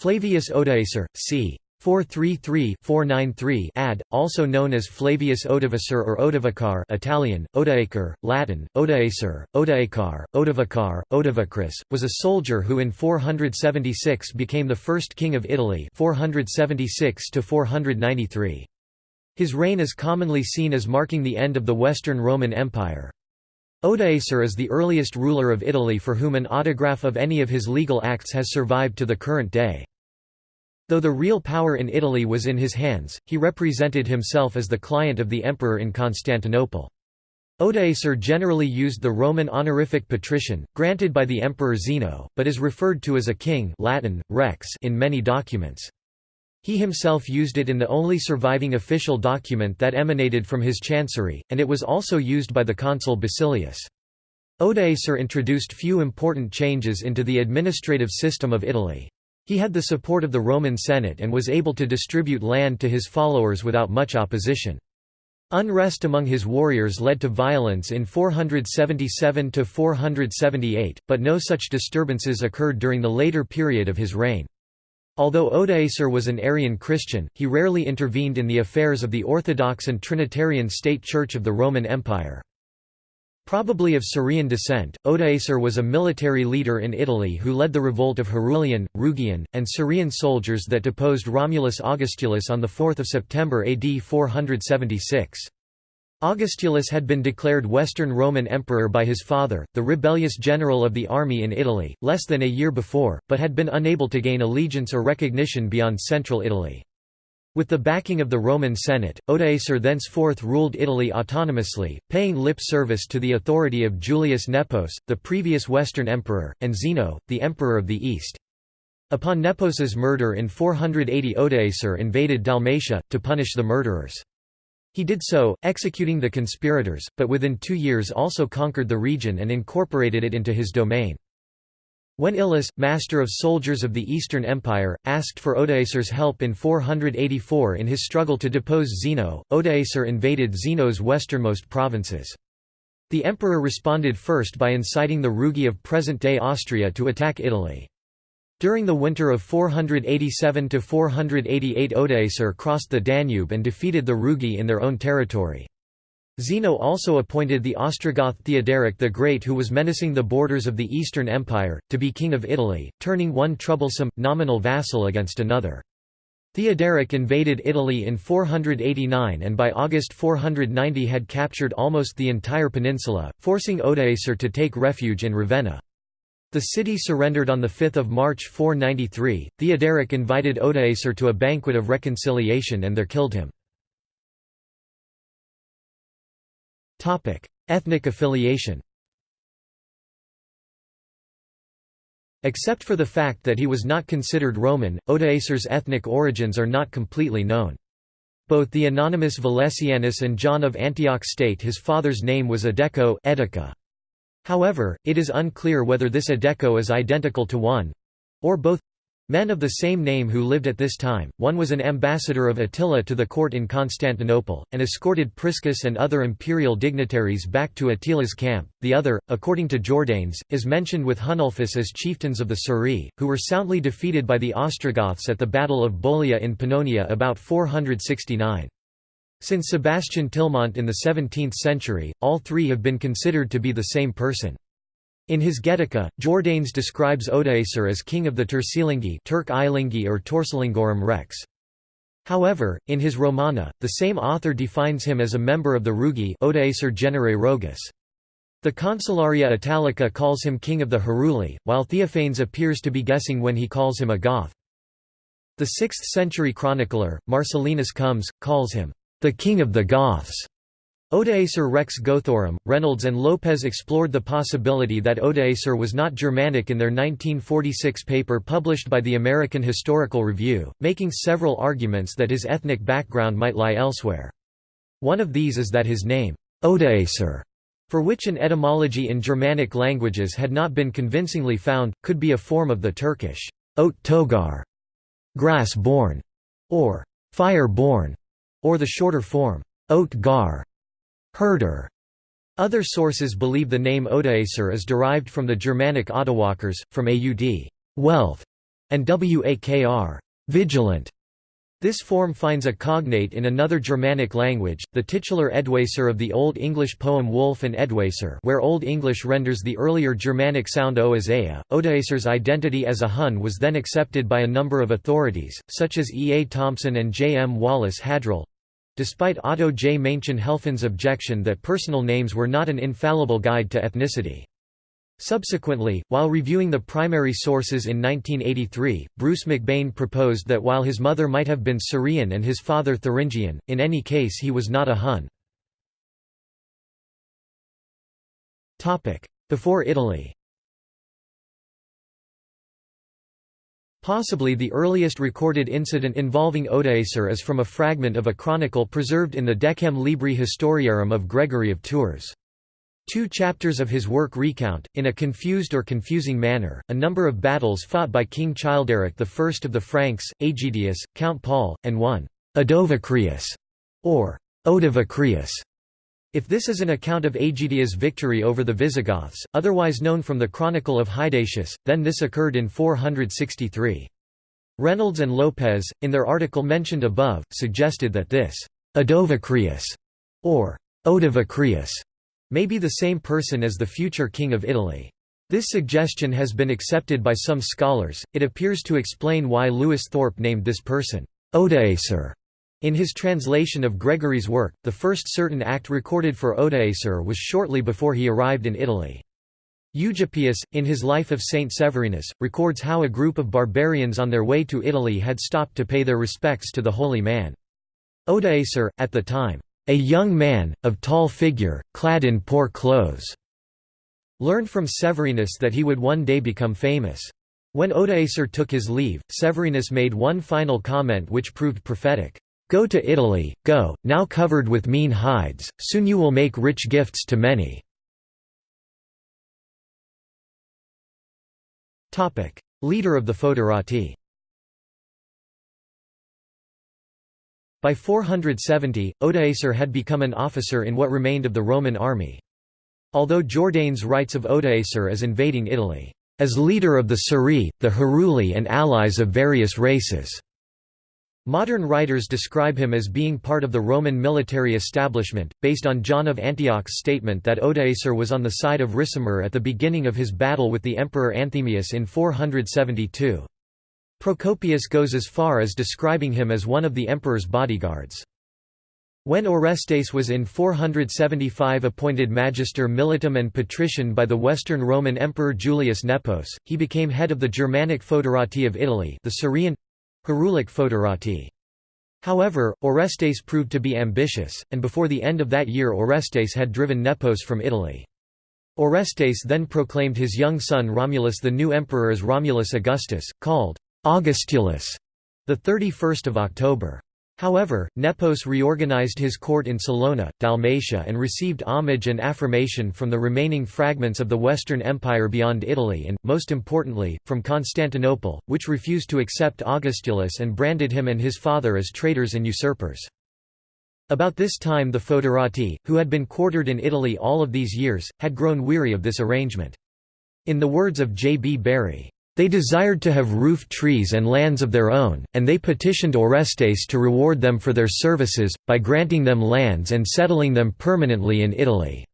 Flavius Odoacer, c. 433-493 ad, also known as Flavius Odovacer or Odovacar Italian, Odoacer, Latin, Odoacer, Odoacar, Odovacar, Odovacris, was a soldier who in 476 became the first king of Italy 476 -493. His reign is commonly seen as marking the end of the Western Roman Empire. Odoacer is the earliest ruler of Italy for whom an autograph of any of his legal acts has survived to the current day. Though the real power in Italy was in his hands, he represented himself as the client of the emperor in Constantinople. Odoacer generally used the Roman honorific patrician, granted by the emperor Zeno, but is referred to as a king Latin, rex in many documents. He himself used it in the only surviving official document that emanated from his chancery, and it was also used by the consul Basilius. Odoacer introduced few important changes into the administrative system of Italy. He had the support of the Roman Senate and was able to distribute land to his followers without much opposition. Unrest among his warriors led to violence in 477–478, but no such disturbances occurred during the later period of his reign. Although Odoacer was an Arian Christian, he rarely intervened in the affairs of the Orthodox and Trinitarian State Church of the Roman Empire. Probably of Scirian descent, Odoacer was a military leader in Italy who led the revolt of Herulian, Rugian, and Scirian soldiers that deposed Romulus Augustulus on 4 September AD 476. Augustulus had been declared Western Roman Emperor by his father, the rebellious general of the army in Italy, less than a year before, but had been unable to gain allegiance or recognition beyond central Italy. With the backing of the Roman Senate, Odoacer thenceforth ruled Italy autonomously, paying lip service to the authority of Julius Nepos, the previous Western emperor, and Zeno, the emperor of the East. Upon Nepos's murder in 480 Odoacer invaded Dalmatia, to punish the murderers. He did so, executing the conspirators, but within two years also conquered the region and incorporated it into his domain. When Ilus, master of soldiers of the Eastern Empire, asked for Odoacer's help in 484 in his struggle to depose Zeno, Odoacer invaded Zeno's westernmost provinces. The emperor responded first by inciting the Rugi of present-day Austria to attack Italy. During the winter of 487–488 Odoacer crossed the Danube and defeated the Rugi in their own territory. Zeno also appointed the Ostrogoth Theoderic the Great who was menacing the borders of the Eastern Empire, to be king of Italy, turning one troublesome, nominal vassal against another. Theoderic invaded Italy in 489 and by August 490 had captured almost the entire peninsula, forcing Odoacer to take refuge in Ravenna. The city surrendered on 5 March 493. Theoderic invited Odoacer to a banquet of reconciliation and there killed him. Ethnic affiliation Except for the fact that he was not considered Roman, Odoacer's ethnic origins are not completely known. Both the anonymous Valesianus and John of Antioch state his father's name was Adeco Edica. However, it is unclear whether this Adeco is identical to one—or both Men of the same name who lived at this time, one was an ambassador of Attila to the court in Constantinople, and escorted Priscus and other imperial dignitaries back to Attila's camp, the other, according to Jordanes, is mentioned with Hunulfus as chieftains of the Suri, who were soundly defeated by the Ostrogoths at the Battle of Bolia in Pannonia about 469. Since Sebastian Tillemont in the 17th century, all three have been considered to be the same person. In his Getica, Jordanes describes Odoacer as king of the Turcilingi Turk Ilingi or Torsalingorum Rex. However, in his Romana, the same author defines him as a member of the Rugi. The Consularia Italica calls him king of the Heruli, while Theophanes appears to be guessing when he calls him a Goth. The 6th-century chronicler, Marcellinus Comes, calls him, "...the king of the Goths", Odoacer Rex Gothorum, Reynolds and Lopez explored the possibility that Odoacer was not Germanic in their 1946 paper published by the American Historical Review, making several arguments that his ethnic background might lie elsewhere. One of these is that his name, Odoacer, for which an etymology in Germanic languages had not been convincingly found, could be a form of the Turkish Ot Togar, grass-born, or fire-born, or the shorter form, Ot Gar herder. Other sources believe the name Odoacer is derived from the Germanic Audawakrs, from aud wealth, and wakr, vigilant. This form finds a cognate in another Germanic language, the titular Eadwacer of the Old English poem Wulf and Eadwacer where Old English renders the earlier Germanic sound o as ea. Odoacer's identity as a Hun was then accepted by a number of authorities, such as E. A. Thompson and J. M. Wallace Hadrill. Despite Otto J. Maenchen-Helfen's objection that personal names were not an infallible guide to ethnicity. Subsequently, while reviewing the primary sources in 1983, Bruce McBain proposed that while his mother might have been Scirian and his father Thuringian, in any case he was not a Hun. Before Italy Possibly the earliest recorded incident involving Odoacer is from a fragment of a chronicle preserved in the Decem Libri Historiarum of Gregory of Tours. Two chapters of his work recount, in a confused or confusing manner, a number of battles fought by King Childeric I of the Franks, Aegidius, Count Paul, and one Odovacrius, or Odovacrius. If this is an account of Aegidius' victory over the Visigoths, otherwise known from the Chronicle of Hydatius, then this occurred in 463. Reynolds and Lopez, in their article mentioned above, suggested that this Odovacrius, or Odovacrius, may be the same person as the future king of Italy. This suggestion has been accepted by some scholars, it appears to explain why Lewis Thorpe named this person, Odoacer. In his translation of Gregory's work, the first certain act recorded for Odoacer was shortly before he arrived in Italy. Eugippius, in his Life of Saint Severinus, records how a group of barbarians on their way to Italy had stopped to pay their respects to the holy man. Odoacer, at the time, a young man, of tall figure, clad in poor clothes, learned from Severinus that he would one day become famous. When Odoacer took his leave, Severinus made one final comment which proved prophetic. Go to Italy, go, now covered with mean hides, soon you will make rich gifts to many. Leader of the Foederati By 470, Odoacer had become an officer in what remained of the Roman army. Although Jordanes writes of Odoacer as invading Italy, as leader of the Suri, the Heruli and allies of various races. Modern writers describe him as being part of the Roman military establishment, based on John of Antioch's statement that Odoacer was on the side of Ricimer at the beginning of his battle with the emperor Anthemius in 472. Procopius goes as far as describing him as one of the emperor's bodyguards. When Orestes was in 475 appointed magister militum and patrician by the Western Roman Emperor Julius Nepos, he became head of the Germanic Foederati of Italy the Scirian Herulic Foederati. However, Orestes proved to be ambitious, and before the end of that year Orestes had driven Nepos from Italy. Orestes then proclaimed his young son Romulus the new emperor as Romulus Augustus, called Augustulus, the 31st of October. However, Nepos reorganized his court in Salona, Dalmatia and received homage and affirmation from the remaining fragments of the Western Empire beyond Italy and, most importantly, from Constantinople, which refused to accept Augustulus and branded him and his father as traitors and usurpers. About this time the Foederati, who had been quartered in Italy all of these years, had grown weary of this arrangement. In the words of J. B. Bury, they desired to have roof trees and lands of their own, and they petitioned Orestes to reward them for their services, by granting them lands and settling them permanently in Italy.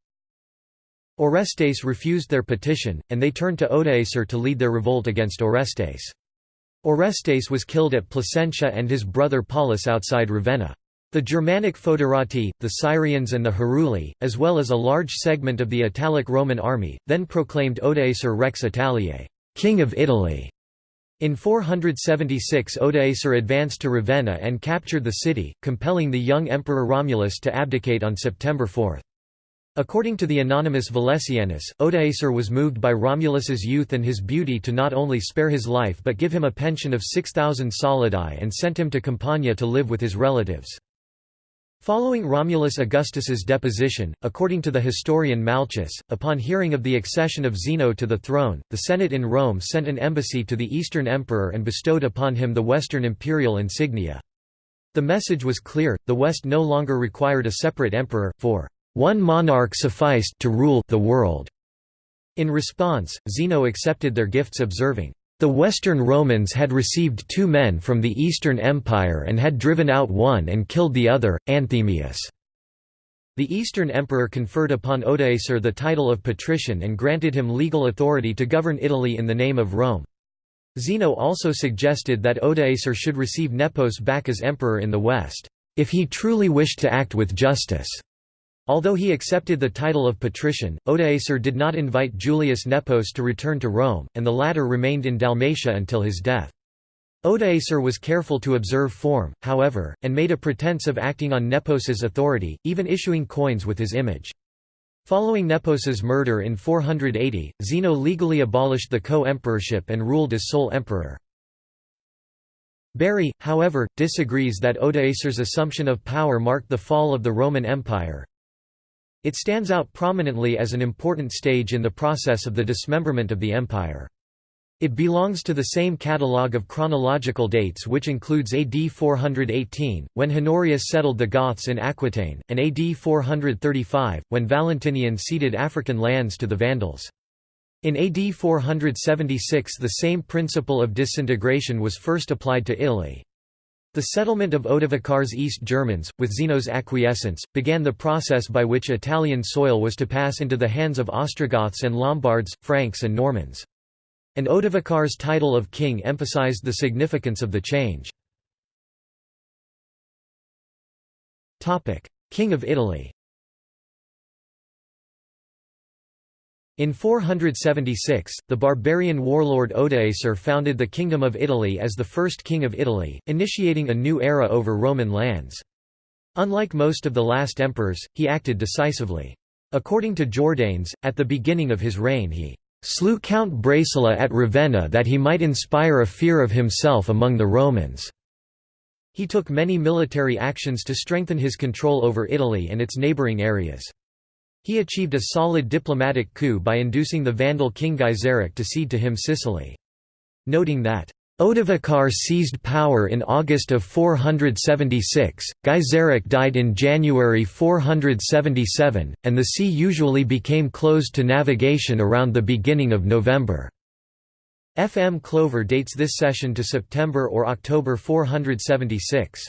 Orestes refused their petition, and they turned to Odoacer to lead their revolt against Orestes. Orestes was killed at Placentia and his brother Paulus outside Ravenna. The Germanic Foederati, the Scirians and the Heruli, as well as a large segment of the Italic Roman army, then proclaimed Odoacer Rex Italiae King of Italy. In 476 Odoacer advanced to Ravenna and captured the city, compelling the young Emperor Romulus to abdicate on September 4. According to the anonymous Valesianus, Odoacer was moved by Romulus's youth and his beauty to not only spare his life but give him a pension of 6,000 solidi and sent him to Campania to live with his relatives. Following Romulus Augustus's deposition, according to the historian Malchus, upon hearing of the accession of Zeno to the throne, the Senate in Rome sent an embassy to the Eastern Emperor and bestowed upon him the Western imperial insignia. The message was clear, the West no longer required a separate emperor, for one monarch sufficed to rule the world. In response, Zeno accepted their gifts observing, The Western Romans had received two men from the Eastern Empire and had driven out one and killed the other, Anthemius. The Eastern Emperor conferred upon Odoacer the title of patrician and granted him legal authority to govern Italy in the name of Rome. Zeno also suggested that Odoacer should receive Nepos back as emperor in the West, if he truly wished to act with justice. Although he accepted the title of patrician, Odoacer did not invite Julius Nepos to return to Rome, and the latter remained in Dalmatia until his death. Odoacer was careful to observe form, however, and made a pretense of acting on Nepos's authority, even issuing coins with his image. Following Nepos's murder in 480, Zeno legally abolished the co-emperorship and ruled as sole emperor. Bury, however, disagrees that Odoacer's assumption of power marked the fall of the Roman Empire. It stands out prominently as an important stage in the process of the dismemberment of the empire. It belongs to the same catalogue of chronological dates which includes AD 418, when Honorius settled the Goths in Aquitaine, and AD 435, when Valentinian ceded African lands to the Vandals. In AD 476 the same principle of disintegration was first applied to Italy. The settlement of Odovacar's East Germans, with Zeno's acquiescence, began the process by which Italian soil was to pass into the hands of Ostrogoths and Lombards, Franks and Normans. And Odovacar's title of king emphasized the significance of the change. King of Italy In 476, the barbarian warlord Odoacer founded the Kingdom of Italy as the first king of Italy, initiating a new era over Roman lands. Unlike most of the last emperors, he acted decisively. According to Jordanes, at the beginning of his reign he slew Count Bracila at Ravenna that he might inspire a fear of himself among the Romans. He took many military actions to strengthen his control over Italy and its neighbouring areas. He achieved a solid diplomatic coup by inducing the Vandal king Gaiseric to cede to him Sicily. Noting that Odovacar seized power in August of 476, Gaiseric died in January 477, and the sea usually became closed to navigation around the beginning of November. F. M. Clover dates this cession to September or October 476.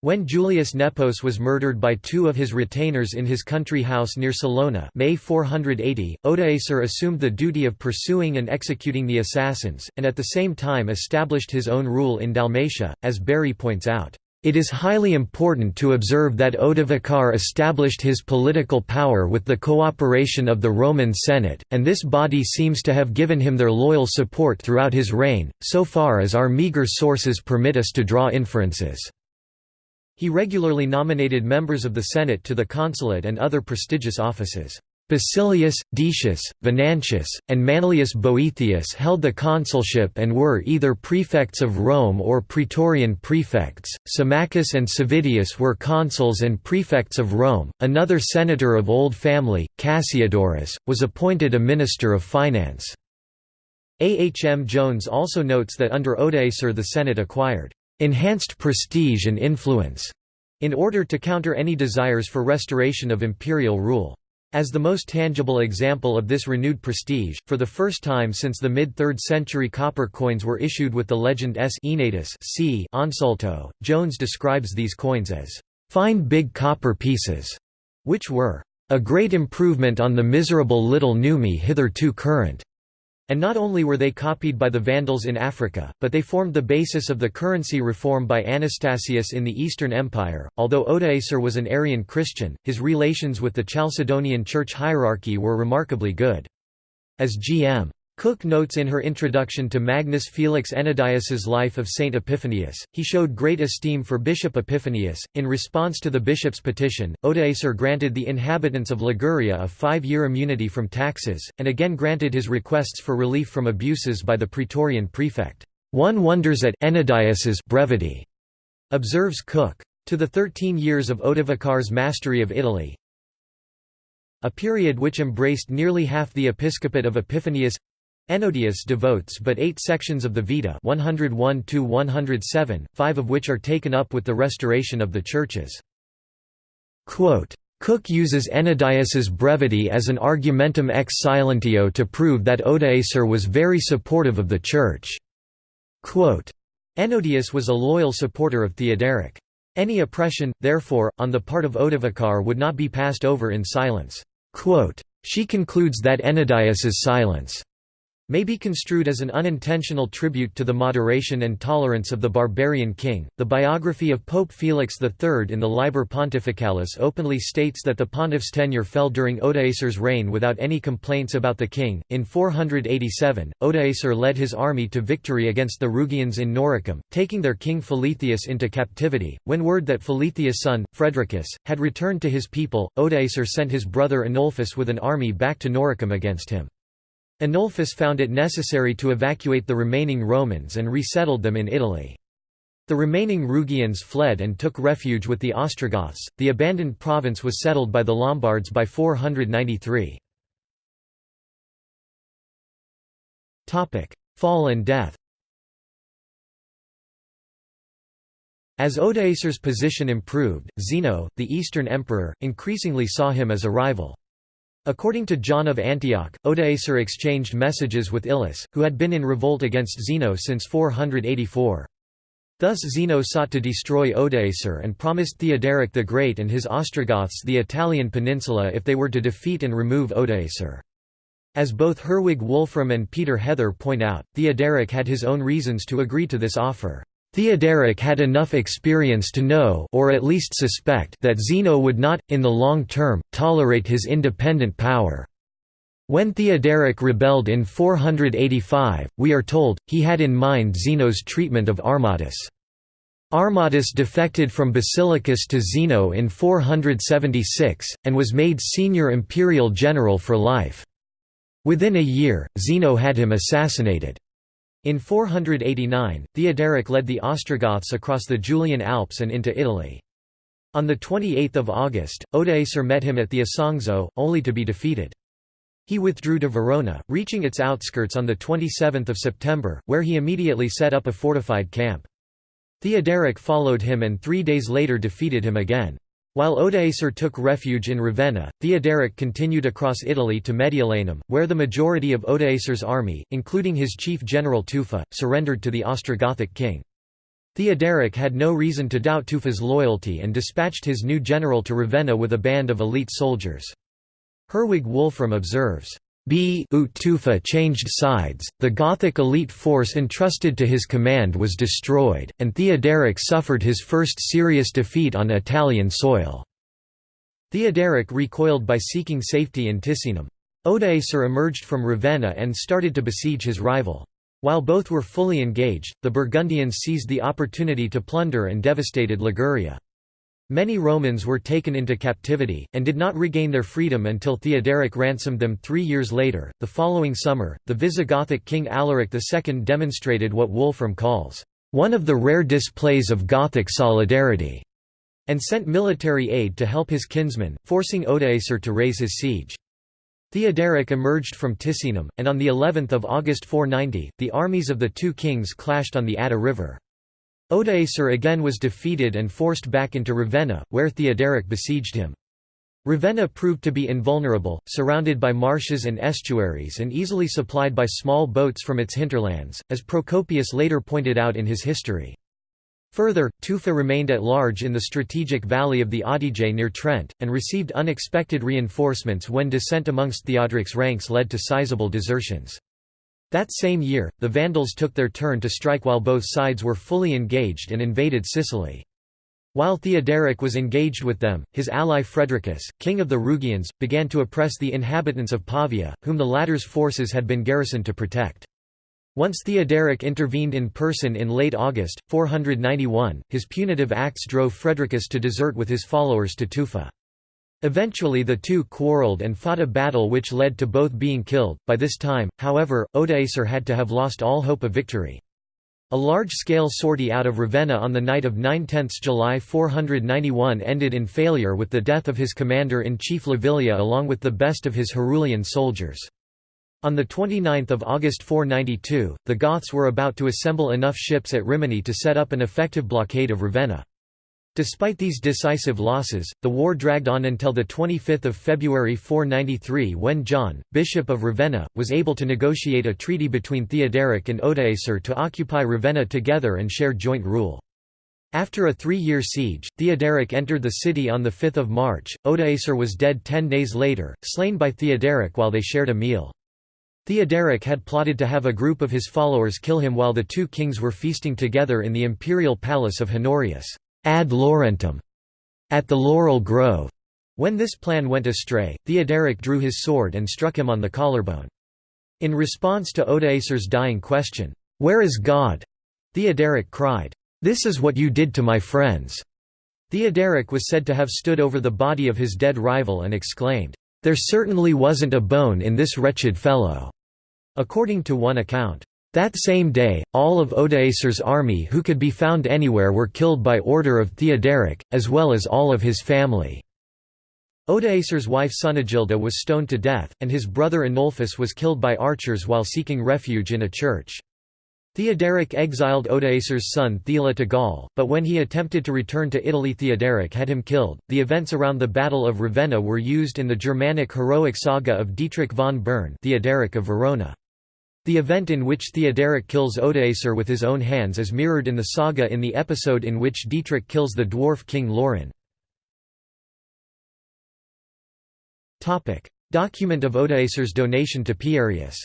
When Julius Nepos was murdered by two of his retainers in his country house near Salona May 480, Odoacer assumed the duty of pursuing and executing the assassins, and at the same time established his own rule in Dalmatia, as Bury points out. It is highly important to observe that Odovacar established his political power with the cooperation of the Roman Senate, and this body seems to have given him their loyal support throughout his reign, so far as our meagre sources permit us to draw inferences. He regularly nominated members of the Senate to the consulate and other prestigious offices. Basilius, Decius, Venantius, and Manlius Boethius held the consulship and were either prefects of Rome or praetorian prefects. Symmachus and Sividius were consuls and prefects of Rome. Another senator of old family, Cassiodorus, was appointed a minister of finance. A. H. M. Jones also notes that under Odoacer the Senate acquired enhanced prestige and influence, in order to counter any desires for restoration of imperial rule. As the most tangible example of this renewed prestige, for the first time since the mid-3rd century copper coins were issued with the legend S Enatus c Ansalto, Jones describes these coins as fine big copper pieces, which were a great improvement on the miserable little nummi hitherto current. And not only were they copied by the Vandals in Africa, but they formed the basis of the currency reform by Anastasius in the Eastern Empire. Although Odoacer was an Arian Christian, his relations with the Chalcedonian church hierarchy were remarkably good. As G.M. Cook notes in her introduction to Magnus Felix Ennodius's Life of Saint Epiphanius, he showed great esteem for Bishop Epiphanius. In response to the bishop's petition, Odoacer granted the inhabitants of Liguria a five-year immunity from taxes, and again granted his requests for relief from abuses by the praetorian prefect. One wonders at Ennodius's brevity, observes Cook. To the thirteen years of Odovacar's mastery of Italy, a period which embraced nearly half the episcopate of Epiphanius Ennodius devotes but eight sections of the Vita 101 five of which are taken up with the restoration of the churches. Quote, Cook uses Ennodius's brevity as an argumentum ex silentio to prove that Odoacer was very supportive of the Church. Quote, Ennodius was a loyal supporter of Theoderic. Any oppression, therefore, on the part of Odovacar would not be passed over in silence. Quote, she concludes that Ennodius's silence may be construed as an unintentional tribute to the moderation and tolerance of the barbarian king. The biography of Pope Felix III in the Liber Pontificalis openly states that the pontiff's tenure fell during Odoacer's reign without any complaints about the king. In 487, Odoacer led his army to victory against the Rugians in Noricum, taking their king Feletheus into captivity. When word that Feletheus' son, Fredricus, had returned to his people, Odoacer sent his brother Anulphus with an army back to Noricum against him. Anulphus found it necessary to evacuate the remaining Romans and resettled them in Italy. The remaining Rugians fled and took refuge with the Ostrogoths. The abandoned province was settled by the Lombards by 493. Topic: Fall and death. As Odoacer's position improved, Zeno, the Eastern emperor, increasingly saw him as a rival. According to John of Antioch, Odoacer exchanged messages with Ilus, who had been in revolt against Zeno since 484. Thus Zeno sought to destroy Odoacer and promised Theoderic the Great and his Ostrogoths the Italian peninsula if they were to defeat and remove Odoacer. As both Herwig Wolfram and Peter Heather point out, Theoderic had his own reasons to agree to this offer. Theoderic had enough experience to know or at least suspect that Zeno would not, in the long term, tolerate his independent power. When Theoderic rebelled in 485, we are told, he had in mind Zeno's treatment of Armatus. Armatus defected from Basiliscus to Zeno in 476, and was made senior imperial general for life. Within a year, Zeno had him assassinated. In 489, Theoderic led the Ostrogoths across the Julian Alps and into Italy. On 28 August, Odoacer met him at the Isonzo, only to be defeated. He withdrew to Verona, reaching its outskirts on 27 September, where he immediately set up a fortified camp. Theoderic followed him and three days later defeated him again. While Odoacer took refuge in Ravenna, Theoderic continued across Italy to Mediolanum, where the majority of Odoacer's army, including his chief general Tufa, surrendered to the Ostrogothic king. Theoderic had no reason to doubt Tufa's loyalty and dispatched his new general to Ravenna with a band of elite soldiers. Herwig Wolfram observes, B. Tufa changed sides, the Gothic elite force entrusted to his command was destroyed, and Theoderic suffered his first serious defeat on Italian soil. Theoderic recoiled by seeking safety in Ticinum. Odoacer emerged from Ravenna and started to besiege his rival. While both were fully engaged, the Burgundians seized the opportunity to plunder and devastated Liguria. Many Romans were taken into captivity, and did not regain their freedom until Theoderic ransomed them three years later. The following summer, the Visigothic king Alaric II demonstrated what Wolfram calls, one of the rare displays of Gothic solidarity, and sent military aid to help his kinsman, forcing Odoacer to raise his siege. Theoderic emerged from Ticinum, and on the 11th of August 490, the armies of the two kings clashed on the Adda River. Odoacer again was defeated and forced back into Ravenna, where Theoderic besieged him. Ravenna proved to be invulnerable, surrounded by marshes and estuaries and easily supplied by small boats from its hinterlands, as Procopius later pointed out in his history. Further, Tufa remained at large in the strategic valley of the Adige near Trent, and received unexpected reinforcements when dissent amongst Theodoric's ranks led to sizable desertions. That same year, the Vandals took their turn to strike while both sides were fully engaged and invaded Sicily. While Theoderic was engaged with them, his ally Fredricus, king of the Rugians, began to oppress the inhabitants of Pavia, whom the latter's forces had been garrisoned to protect. Once Theoderic intervened in person in late August, 491, his punitive acts drove Fredricus to desert with his followers to Tufa. Eventually the two quarreled and fought a battle which led to both being killed. By this time, however, Odoacer had to have lost all hope of victory. A large-scale sortie out of Ravenna on the night of 9–10 July 491 ended in failure with the death of his commander-in-chief Lavilia along with the best of his Herulian soldiers. On 29 August 492, the Goths were about to assemble enough ships at Rimini to set up an effective blockade of Ravenna. Despite these decisive losses, the war dragged on until 25 February 493 when John, Bishop of Ravenna, was able to negotiate a treaty between Theoderic and Odoacer to occupy Ravenna together and share joint rule. After a three-year siege, Theoderic entered the city on 5 March. Odoacer was dead ten days later, slain by Theoderic while they shared a meal. Theoderic had plotted to have a group of his followers kill him while the two kings were feasting together in the imperial palace of Honorius ad Laurentum, at the Laurel Grove. When this plan went astray, Theoderic drew his sword and struck him on the collarbone. In response to Odoacer's dying question, "'Where is God?' Theoderic cried, "'This is what you did to my friends.' Theoderic was said to have stood over the body of his dead rival and exclaimed, "'There certainly wasn't a bone in this wretched fellow.'" According to one account, that same day, all of Odoacer's army who could be found anywhere were killed by order of Theoderic, as well as all of his family. Odoacer's wife Sunagilda was stoned to death, and his brother Anulphus was killed by archers while seeking refuge in a church. Theoderic exiled Odoacer's son Thela to Gaul, but when he attempted to return to Italy Theoderic had him killed. The events around the Battle of Ravenna were used in the Germanic heroic saga of Dietrich von Bern Theoderic of Verona. The event in which Theoderic kills Odoacer with his own hands is mirrored in the saga in the episode in which Dietrich kills the dwarf king Laurin. Document of Odoacer's donation to Pierius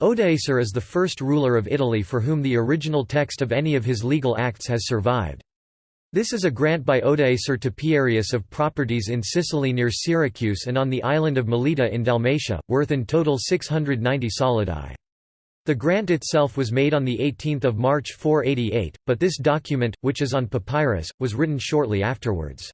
Odoacer is the first ruler of Italy for whom the original text of any of his legal acts has survived. This is a grant by Odoacer to Pierius of properties in Sicily near Syracuse and on the island of Melita in Dalmatia, worth in total 690 solidi. The grant itself was made on 18 March 488, but this document, which is on papyrus, was written shortly afterwards.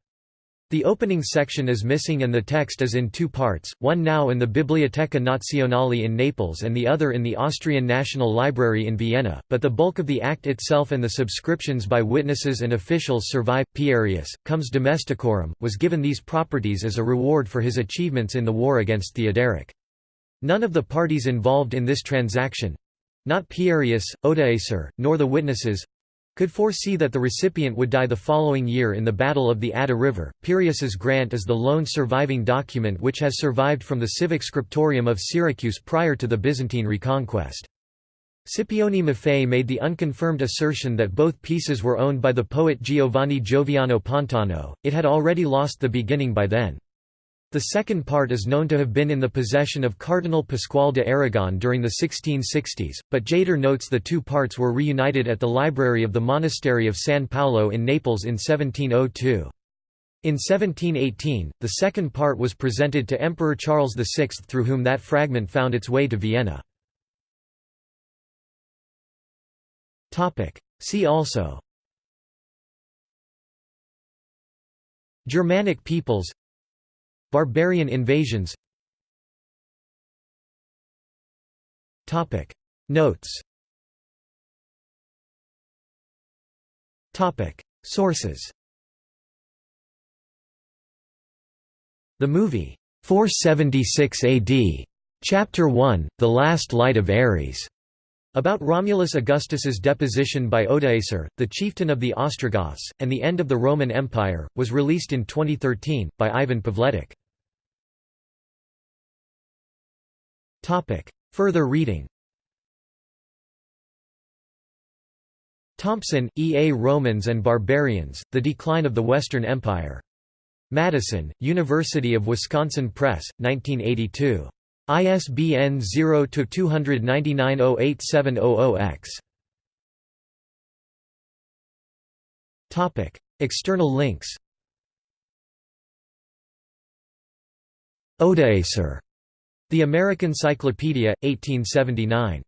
The opening section is missing and the text is in two parts, one now in the Biblioteca Nazionale in Naples and the other in the Austrian National Library in Vienna, but the bulk of the act itself and the subscriptions by witnesses and officials survive. Pierius, Comes Domesticorum, was given these properties as a reward for his achievements in the war against Theoderic. None of the parties involved in this transaction—not Pierius, Odoacer, nor the witnesses, could foresee that the recipient would die the following year in the Battle of the Adda River. Pierius's grant is the lone surviving document which has survived from the civic scriptorium of Syracuse prior to the Byzantine reconquest. Scipione Maffei made the unconfirmed assertion that both pieces were owned by the poet Giovanni Gioviano Pontano, it had already lost the beginning by then. The second part is known to have been in the possession of Cardinal Pasquale de Aragon during the 1660s, but Jader notes the two parts were reunited at the library of the monastery of San Paolo in Naples in 1702. In 1718, the second part was presented to Emperor Charles VI through whom that fragment found its way to Vienna. See also Germanic peoples Barbarian invasions. Notes. Sources. The movie, 476 AD, Chapter 1, The Last Light of Ares, about Romulus Augustus's deposition by Odoacer, the chieftain of the Ostrogoths, and the end of the Roman Empire, was released in 2013, by Ivan Pavletic. Topic. Further reading Thompson, E. A. Romans and Barbarians, The Decline of the Western Empire. Madison, University of Wisconsin Press, 1982. ISBN 0-299-08700-X. External links Odoacer the American Cyclopedia, 1879.